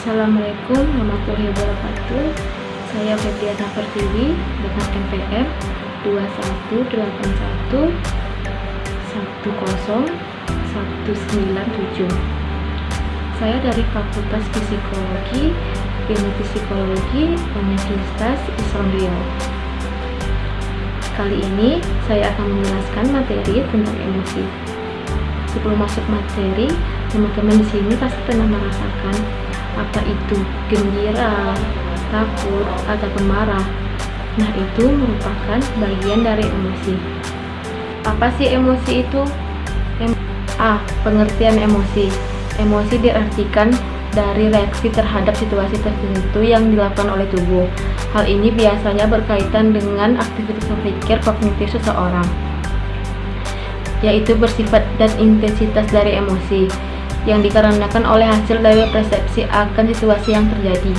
Assalamualaikum warahmatullahi wabarakatuh. Saya Febriana Pertiwi dengan NPM 2181 10 197 Saya dari Fakultas Psikologi Ilmu Psikologi Universitas Islam Riau. Kali ini saya akan menjelaskan materi tentang emosi. Sebelum masuk materi, teman-teman di sini pasti pernah merasakan apa itu gembira, takut, atau marah. Nah, itu merupakan bagian dari emosi. Apa sih emosi itu? Em A. Pengertian emosi. Emosi diartikan dari reaksi terhadap situasi tertentu yang dilakukan oleh tubuh. Hal ini biasanya berkaitan dengan aktivitas berpikir kognitif seseorang yaitu bersifat dan intensitas dari emosi yang dikarenakan oleh hasil dari persepsi akan situasi yang terjadi.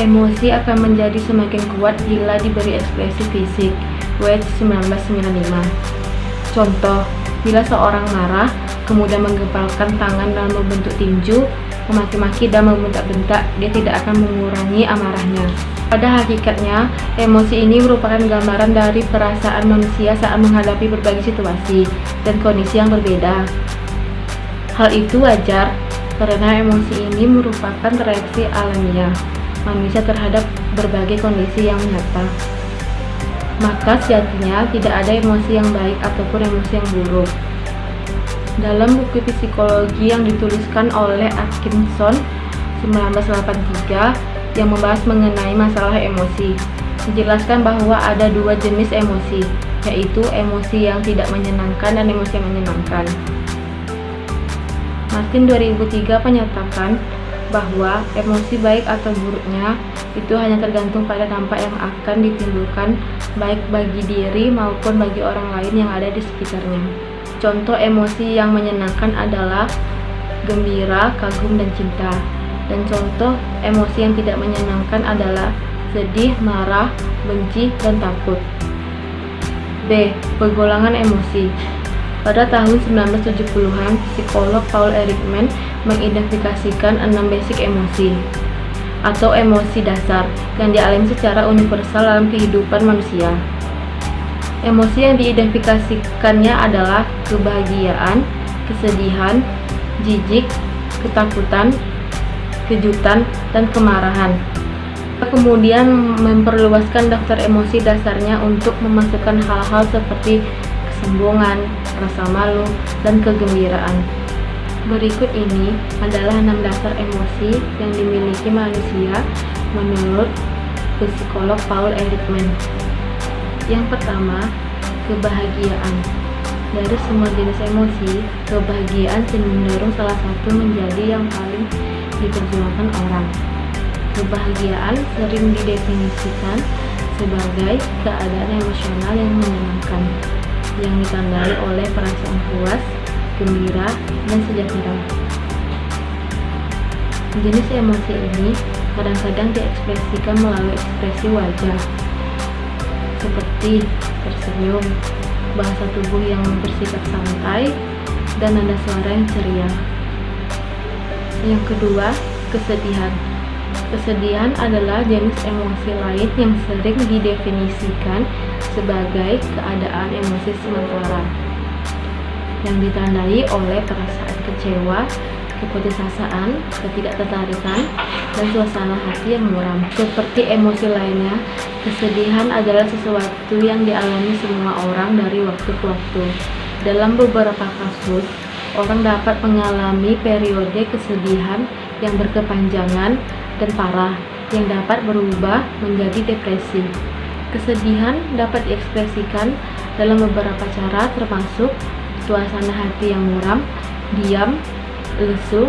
Emosi akan menjadi semakin kuat bila diberi ekspresi fisik. Wedge 1995 Contoh, bila seorang marah, kemudian menggempalkan tangan dan membentuk tinju, memaki-maki dan membentak-bentak, dia tidak akan mengurangi amarahnya. Pada hakikatnya, emosi ini merupakan gambaran dari perasaan manusia saat menghadapi berbagai situasi dan kondisi yang berbeda. Hal itu wajar karena emosi ini merupakan reaksi alamiah manusia terhadap berbagai kondisi yang nyata. Maka sejatinya tidak ada emosi yang baik ataupun emosi yang buruk. Dalam buku psikologi yang dituliskan oleh Atkinson 1983 yang membahas mengenai masalah emosi. Dijelaskan bahwa ada dua jenis emosi, yaitu emosi yang tidak menyenangkan dan emosi yang menyenangkan. Martin 2003 menyatakan bahwa emosi baik atau buruknya itu hanya tergantung pada dampak yang akan ditimbulkan baik bagi diri maupun bagi orang lain yang ada di sekitarnya. Contoh emosi yang menyenangkan adalah gembira, kagum, dan cinta. Dan contoh emosi yang tidak menyenangkan adalah sedih, marah, benci, dan takut. B. Pergolakan emosi Pada tahun 1970-an, psikolog Paul Erikman mengidentifikasikan enam basic emosi atau emosi dasar yang dialami secara universal dalam kehidupan manusia. Emosi yang diidentifikasikannya adalah kebahagiaan, kesedihan, jijik, ketakutan, kejutan, dan kemarahan. Kemudian memperluaskan daftar emosi dasarnya untuk memasukkan hal-hal seperti kesombongan, rasa malu, dan kegembiraan. Berikut ini adalah enam dasar emosi yang dimiliki manusia menurut psikolog Paul Erikman. Yang pertama, kebahagiaan. Dari semua jenis emosi, kebahagiaan cenderung salah satu menjadi yang paling diperjuangkan orang. Kebahagiaan sering didefinisikan sebagai keadaan emosional yang menyenangkan, yang ditandai oleh perasaan puas, gembira, dan sejahtera. Jenis emosi ini kadang-kadang diekspresikan melalui ekspresi wajah, seperti tersenyum, bahasa tubuh yang bersikap santai, dan nada suara yang ceria. Yang kedua, kesedihan. Kesedihan adalah jenis emosi lain yang sering didefinisikan sebagai keadaan emosi sementara yang ditandai oleh perasaan kecewa, keputusasaan, ketidaktertarikan, dan suasana hati yang muram. Seperti emosi lainnya, kesedihan adalah sesuatu yang dialami semua orang dari waktu ke waktu. Dalam beberapa kasus, orang dapat mengalami periode kesedihan yang berkepanjangan dan parah yang dapat berubah menjadi depresi. Kesedihan dapat diekspresikan dalam beberapa cara termasuk suasana hati yang muram, diam, lesu,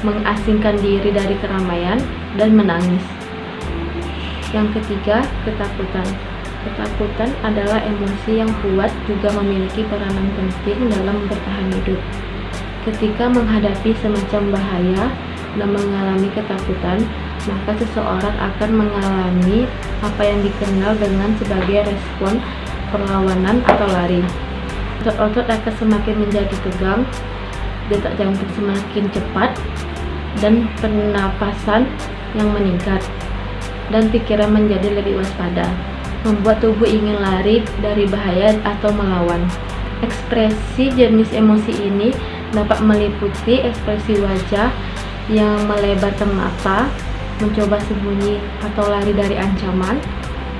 mengasingkan diri dari keramaian, dan menangis. Yang ketiga, ketakutan. Ketakutan adalah emosi yang kuat juga memiliki peranan penting dalam bertahan hidup. Ketika menghadapi semacam bahaya dan mengalami ketakutan, maka seseorang akan mengalami apa yang dikenal dengan sebagai respon perlawanan atau lari. Otot-otot akan semakin menjadi tegang, detak jantung semakin cepat, dan pernapasan yang meningkat, dan pikiran menjadi lebih waspada, membuat tubuh ingin lari dari bahaya atau melawan. Ekspresi jenis emosi ini dapat meliputi ekspresi wajah yang melebarkan mata, mencoba sembunyi atau lari dari ancaman,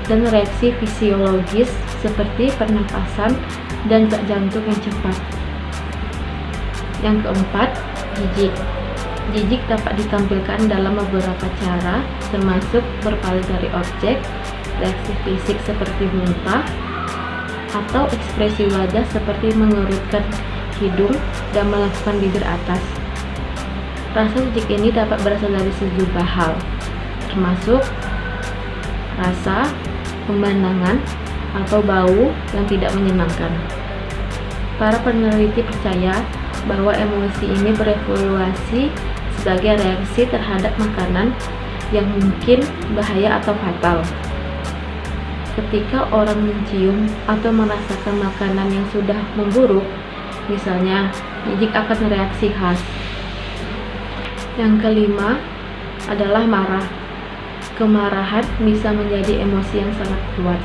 dan reaksi fisiologis seperti pernapasan dan detak jantung yang cepat. Yang keempat, jijik. Jijik dapat ditampilkan dalam beberapa cara, termasuk berpaling dari objek, reaksi fisik seperti muntah, atau ekspresi wajah seperti mengerutkan hidung dan melakukan bibir atas. Rasa jijik ini dapat berasal dari sejumlah hal, termasuk rasa, pemandangan, atau bau yang tidak menyenangkan. Para peneliti percaya bahwa emosi ini berevolusi sebagai reaksi terhadap makanan yang mungkin bahaya atau fatal. Ketika orang mencium atau merasakan makanan yang sudah memburuk, misalnya jijik akan reaksi khas yang kelima adalah marah. Kemarahan bisa menjadi emosi yang sangat kuat,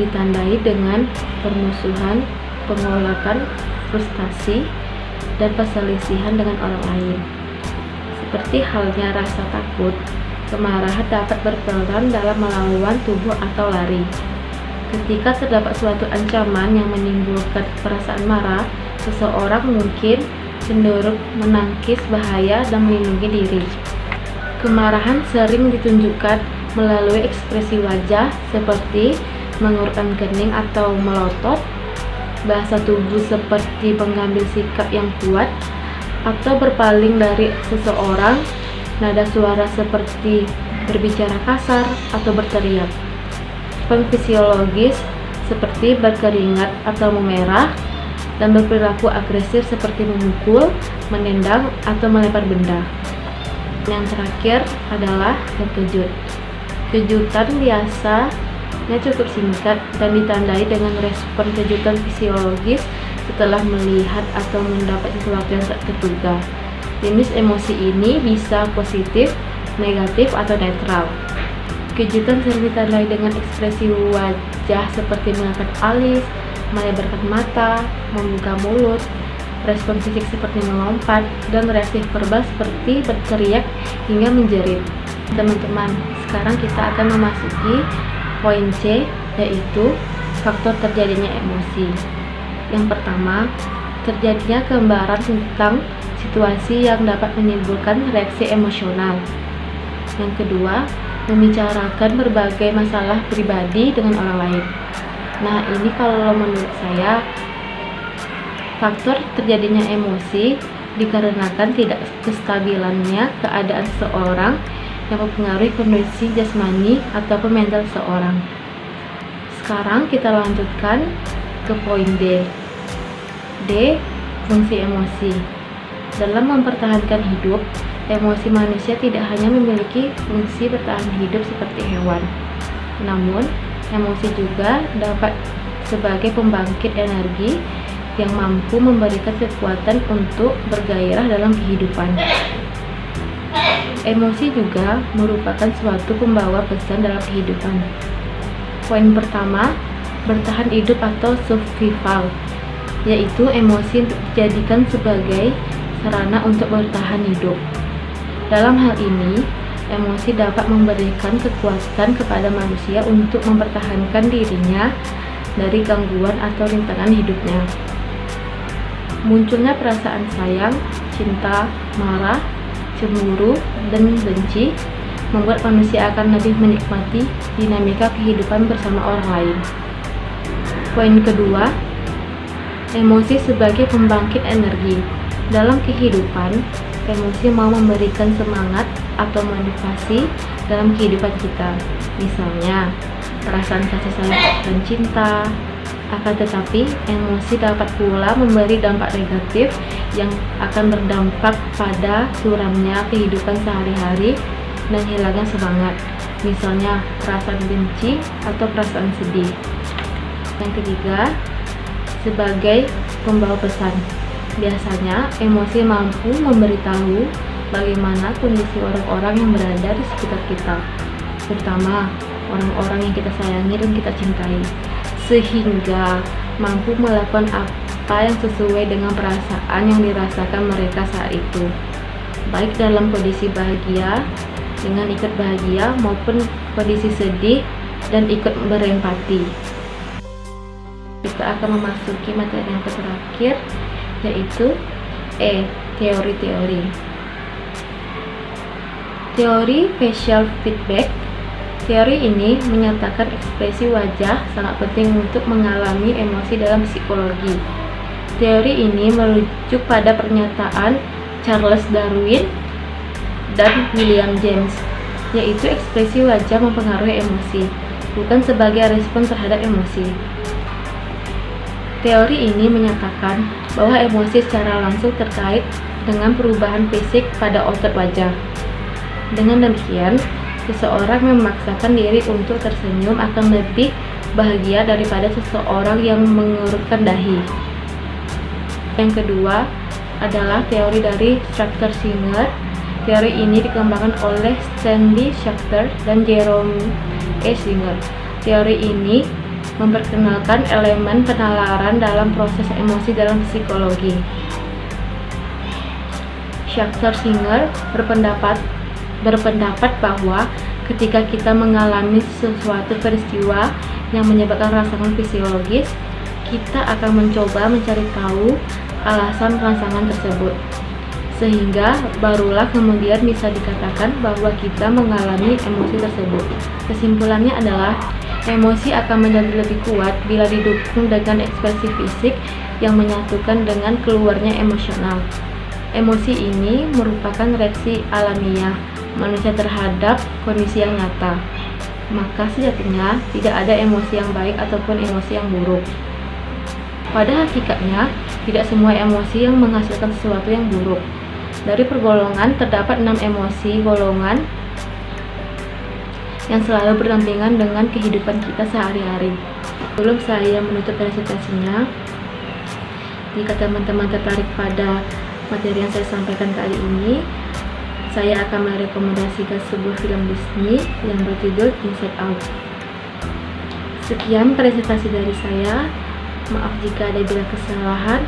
ditandai dengan permusuhan, pengolakan, frustasi, dan perselisihan dengan orang lain. Seperti halnya rasa takut, kemarahan dapat berperan dalam melawan tubuh atau lari. Ketika terdapat suatu ancaman yang menimbulkan perasaan marah, seseorang mungkin cenderung menangkis bahaya dan melindungi diri. Kemarahan sering ditunjukkan melalui ekspresi wajah seperti mengurutkan kening atau melotot, bahasa tubuh seperti mengambil sikap yang kuat, atau berpaling dari seseorang, nada suara seperti berbicara kasar atau berteriak. Fisiologis seperti berkeringat atau memerah, dan berperilaku agresif seperti memukul, menendang, atau melempar benda. Yang terakhir adalah terkejut. Kejutan biasanya cukup singkat dan ditandai dengan respon kejutan fisiologis setelah melihat atau mendapat sesuatu yang tak terduga. Jenis emosi ini bisa positif, negatif, atau netral. Kejutan sering ditandai dengan ekspresi wajah seperti mengangkat alis, melebarkan mata, membuka mulut, respon fisik seperti melompat, dan reaksi verbal seperti berteriak hingga menjerit. Teman-teman, sekarang kita akan memasuki poin C, yaitu faktor terjadinya emosi. Yang pertama, terjadinya gambaran tentang situasi yang dapat menimbulkan reaksi emosional. Yang kedua, membicarakan berbagai masalah pribadi dengan orang lain. Nah, ini kalau menurut saya faktor terjadinya emosi dikarenakan tidak kestabilannya keadaan seorang yang mempengaruhi kondisi jasmani atau mental seorang. Sekarang kita lanjutkan ke poin D. D. Fungsi emosi. Dalam mempertahankan hidup, emosi manusia tidak hanya memiliki fungsi bertahan hidup seperti hewan, namun Emosi juga dapat sebagai pembangkit energi yang mampu memberikan kekuatan untuk bergairah dalam kehidupan. Emosi juga merupakan suatu pembawa pesan dalam kehidupan. Poin pertama, bertahan hidup atau survival, yaitu emosi dijadikan sebagai sarana untuk bertahan hidup. Dalam hal ini, emosi dapat memberikan kekuatan kepada manusia untuk mempertahankan dirinya dari gangguan atau rintangan hidupnya. Munculnya perasaan sayang, cinta, marah, cemburu, dan benci membuat manusia akan lebih menikmati dinamika kehidupan bersama orang lain. Poin kedua, emosi sebagai pembangkit energi. Dalam kehidupan, emosi mau memberikan semangat atau motivasi dalam kehidupan kita. Misalnya, perasaan kasih sayang dan cinta. Akan tetapi, emosi dapat pula memberi dampak negatif yang akan berdampak pada suramnya kehidupan sehari-hari dan hilangnya semangat. Misalnya, perasaan benci atau perasaan sedih. Yang ketiga, sebagai pembawa pesan Biasanya, emosi mampu memberitahu bagaimana kondisi orang-orang yang berada di sekitar kita, terutama orang-orang yang kita sayangi dan kita cintai, sehingga mampu melakukan apa yang sesuai dengan perasaan yang dirasakan mereka saat itu, baik dalam kondisi bahagia dengan ikut bahagia maupun kondisi sedih dan ikut berempati. Kita akan memasuki materi yang terakhir yaitu E. Teori-teori Teori facial feedback Teori ini menyatakan ekspresi wajah sangat penting untuk mengalami emosi dalam psikologi. Teori ini merujuk pada pernyataan Charles Darwin dan William James, yaitu ekspresi wajah mempengaruhi emosi, bukan sebagai respon terhadap emosi. Teori ini menyatakan bahwa emosi secara langsung terkait dengan perubahan fisik pada otot wajah. Dengan demikian, seseorang memaksakan diri untuk tersenyum akan lebih bahagia daripada seseorang yang mengurutkan dahi. Yang kedua adalah teori dari Structure Singer. Teori ini dikembangkan oleh Stanley Schachter dan Jerome E. Singer. Teori ini memperkenalkan elemen penalaran dalam proses emosi dalam psikologi. Schachter Singer berpendapat berpendapat bahwa ketika kita mengalami sesuatu peristiwa yang menyebabkan rangsangan fisiologis, kita akan mencoba mencari tahu alasan rangsangan tersebut. Sehingga barulah kemudian bisa dikatakan bahwa kita mengalami emosi tersebut. Kesimpulannya adalah emosi akan menjadi lebih kuat bila didukung dengan ekspresi fisik yang menyatukan dengan keluarnya emosional. Emosi ini merupakan reaksi alamiah manusia terhadap kondisi yang nyata. Maka sejatinya tidak ada emosi yang baik ataupun emosi yang buruk. Pada hakikatnya, tidak semua emosi yang menghasilkan sesuatu yang buruk. Dari pergolongan terdapat enam emosi golongan yang selalu berdampingan dengan kehidupan kita sehari-hari. Sebelum saya menutup presentasinya, jika teman-teman tertarik pada materi yang saya sampaikan kali ini, saya akan merekomendasikan sebuah film Disney yang berjudul Inside Out. Sekian presentasi dari saya. Maaf jika ada bila kesalahan.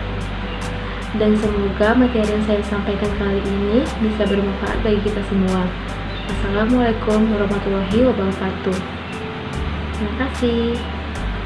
Dan semoga materi yang saya sampaikan kali ini bisa bermanfaat bagi kita semua. Assalamualaikum warahmatullahi wabarakatuh. Terima kasih.